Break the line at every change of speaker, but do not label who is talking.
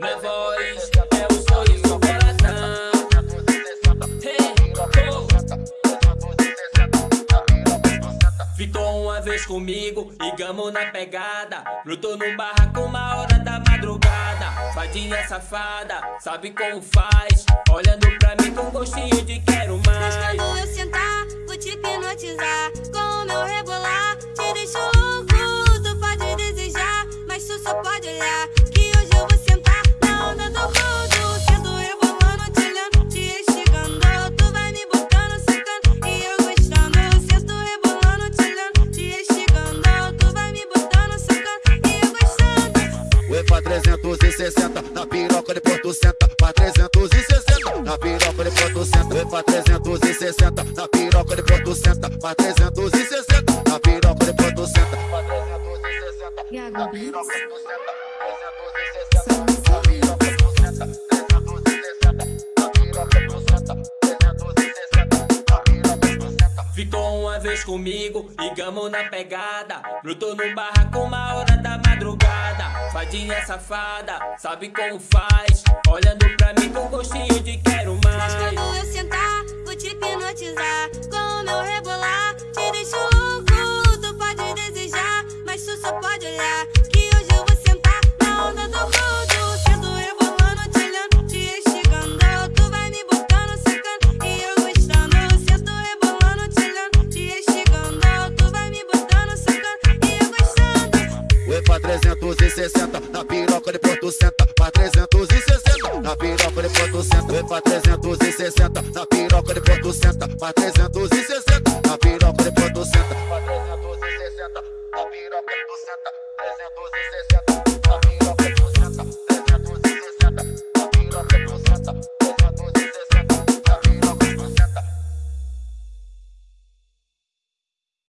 Na voz é o sorriso do coração. Ficou uma vez comigo e gamo na pegada. Lutou no barraco uma hora da madrugada. Fadinha safada, sabe como faz. Olhando pra mim com gostinho de quero mais.
Mas quando eu sentar, vou te hipnotizar. Com o meu rebolar, te deixo louco. Tu pode desejar, mas tu só pode olhar.
360, na piroca de Porto Senta, pra 360, na piroca de Porto Senta, pra 360, na piroca de Porto Senta, pra 360, na piroca de Porto Senta, pra 360,
Gago
na piroca de Porto Senta, 360, na piroca de Porto Senta, 360, na piroca de Porto Senta, 360, na piroca de Porto Senta.
Ficou uma vez comigo e gamo na pegada. Lutou no barraco uma hora da madrugada. Fadinha safada, sabe como faz. Olhando pra mim com gostinho de quero
Mas
mais.
quando eu sentar, vou te hipnotizar. 360 na piroca de Porto senta, pra 360 na piroca de Porto
senta, pra 360 na piroca de Porto senta, pra 360 na piroca de Porto senta, pra 360 na piroca de ponto senta, 360